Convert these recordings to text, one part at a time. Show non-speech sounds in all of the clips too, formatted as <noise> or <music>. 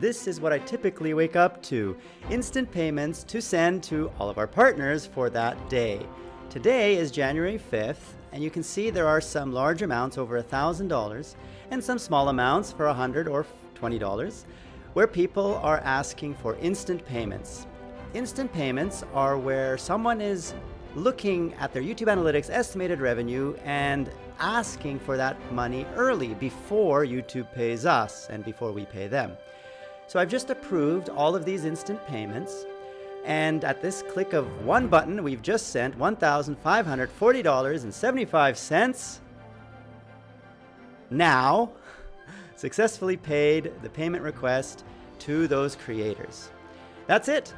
this is what I typically wake up to. Instant payments to send to all of our partners for that day. Today is January 5th, and you can see there are some large amounts over $1,000 and some small amounts for 100 or $20 where people are asking for instant payments. Instant payments are where someone is looking at their YouTube Analytics estimated revenue and asking for that money early before YouTube pays us and before we pay them. So I've just approved all of these instant payments and at this click of one button, we've just sent $1,540.75 now <laughs> successfully paid the payment request to those creators. That's it.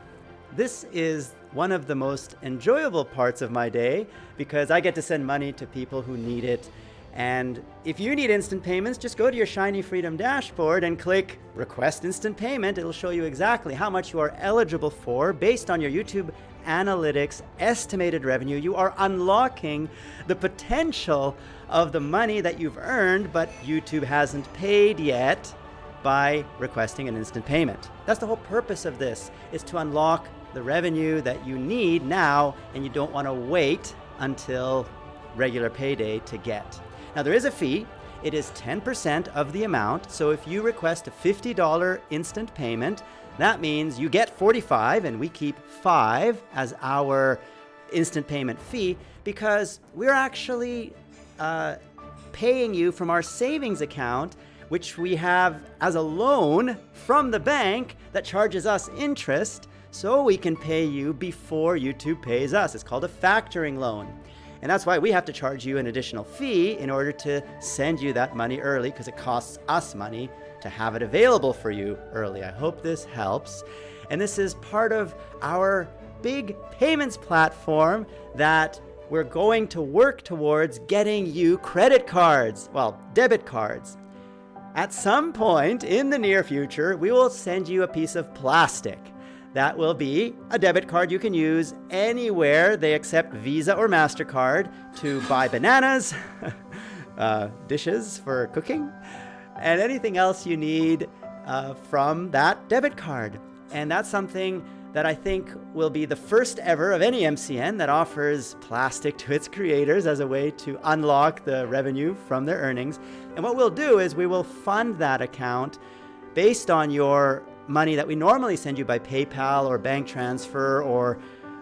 This is one of the most enjoyable parts of my day because I get to send money to people who need it. And if you need instant payments, just go to your Shiny Freedom dashboard and click Request Instant Payment. It'll show you exactly how much you are eligible for based on your YouTube Analytics estimated revenue. You are unlocking the potential of the money that you've earned, but YouTube hasn't paid yet by requesting an instant payment. That's the whole purpose of this, is to unlock the revenue that you need now and you don't want to wait until regular payday to get. Now there is a fee. It is 10% of the amount. So if you request a $50 instant payment, that means you get 45 and we keep five as our instant payment fee because we're actually uh, paying you from our savings account which we have as a loan from the bank that charges us interest so we can pay you before YouTube pays us. It's called a factoring loan. And that's why we have to charge you an additional fee in order to send you that money early because it costs us money to have it available for you early. I hope this helps. And this is part of our big payments platform that we're going to work towards getting you credit cards, well, debit cards. At some point in the near future, we will send you a piece of plastic. That will be a debit card you can use anywhere they accept Visa or MasterCard to buy bananas, <laughs> uh, dishes for cooking, and anything else you need uh, from that debit card. And that's something that I think will be the first ever of any MCN that offers plastic to its creators as a way to unlock the revenue from their earnings. And what we'll do is we will fund that account based on your money that we normally send you by PayPal or bank transfer or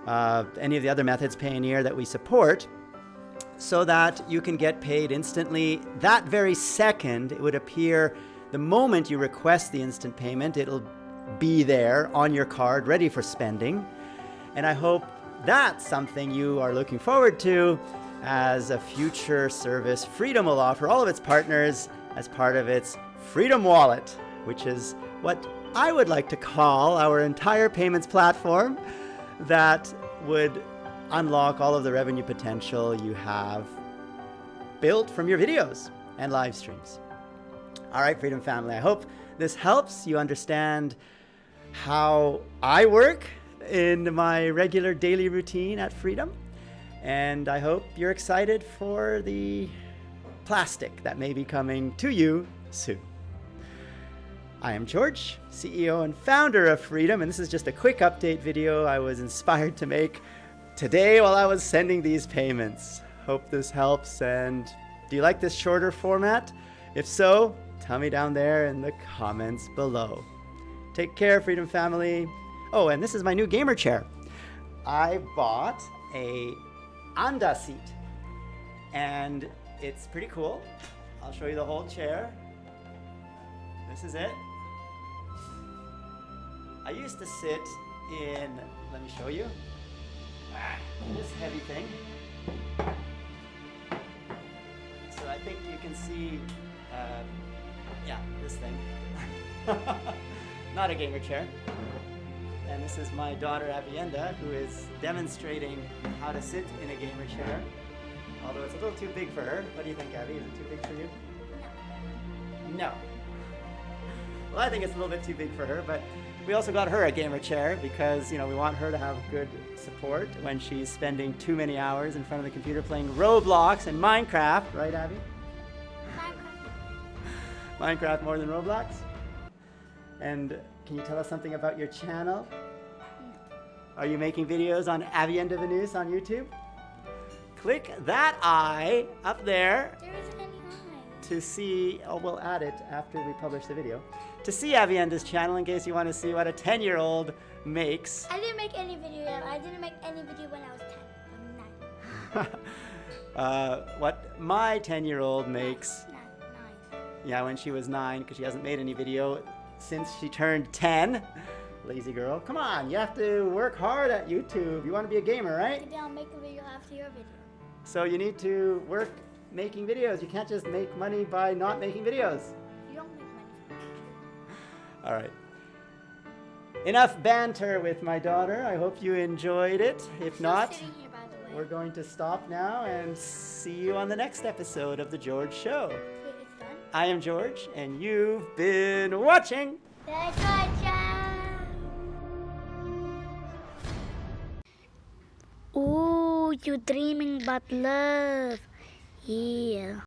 uh, any of the other methods Payoneer that we support so that you can get paid instantly. That very second, it would appear the moment you request the instant payment, it'll be there on your card, ready for spending. And I hope that's something you are looking forward to as a future service Freedom will offer all of its partners as part of its Freedom Wallet, which is what I would like to call our entire payments platform that would unlock all of the revenue potential you have built from your videos and live streams. All right, Freedom Family, I hope this helps you understand how I work in my regular daily routine at Freedom. And I hope you're excited for the plastic that may be coming to you soon. I am George, CEO and founder of Freedom, and this is just a quick update video I was inspired to make today while I was sending these payments. Hope this helps, and do you like this shorter format? If so, tell me down there in the comments below. Take care, Freedom Family. Oh, and this is my new gamer chair. I bought a Anda seat, and it's pretty cool. I'll show you the whole chair. This is it. I used to sit in, let me show you, this heavy thing. So I think you can see, uh, yeah, this thing. <laughs> not a gamer chair. And this is my daughter Avienda, who is demonstrating how to sit in a gamer chair. Although it's a little too big for her. What do you think, Abby? Is it too big for you? No. Well, I think it's a little bit too big for her, but we also got her a gamer chair because, you know, we want her to have good support when she's spending too many hours in front of the computer playing Roblox and Minecraft, right, Abby? Minecraft. Minecraft more than Roblox? And can you tell us something about your channel? Are you making videos on Avienne de Venus on YouTube? Click that eye up there There isn't any line. to see, oh, we'll add it after we publish the video, to see Avienda's channel in case you want to see what a 10 year old makes. I didn't make any video yet. I didn't make any video when I was 10. I'm 9. <laughs> uh, what my 10 year old makes, 9. 9. yeah, when she was nine, because she hasn't made any video since she turned 10. Lazy girl. Come on, you have to work hard at YouTube. You want to be a gamer, right? Today I'll make a video after your video. So you need to work making videos. You can't just make money by not making videos. All right. Enough banter with my daughter. I hope you enjoyed it. If not, here, the we're going to stop now and see you on the next episode of The George Show. Okay. I am George, and you've been watching. That's right, child. Ooh, you dreaming about love. Yeah.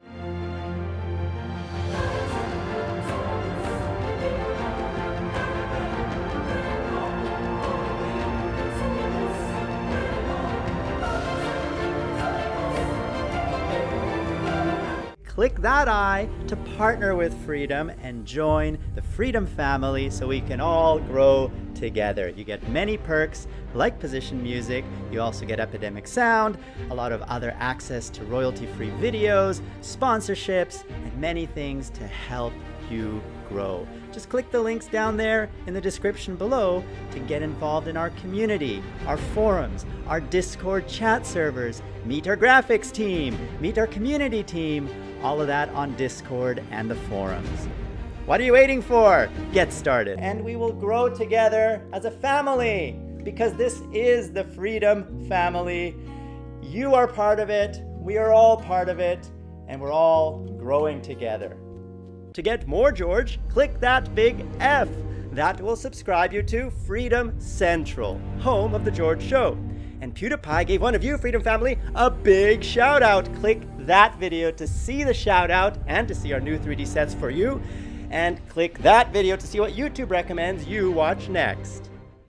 Click that eye to partner with Freedom and join the Freedom family so we can all grow together. You get many perks like Position Music, you also get Epidemic Sound, a lot of other access to royalty free videos, sponsorships, and many things to help you grow. Just click the links down there in the description below to get involved in our community, our forums, our Discord chat servers, meet our graphics team, meet our community team, all of that on Discord and the forums. What are you waiting for? Get started. And we will grow together as a family because this is the Freedom Family. You are part of it, we are all part of it, and we're all growing together. To get more George, click that big F. That will subscribe you to Freedom Central, home of The George Show. And PewDiePie gave one of you, Freedom Family, a big shout out. Click that video to see the shout out and to see our new 3D sets for you. And click that video to see what YouTube recommends you watch next.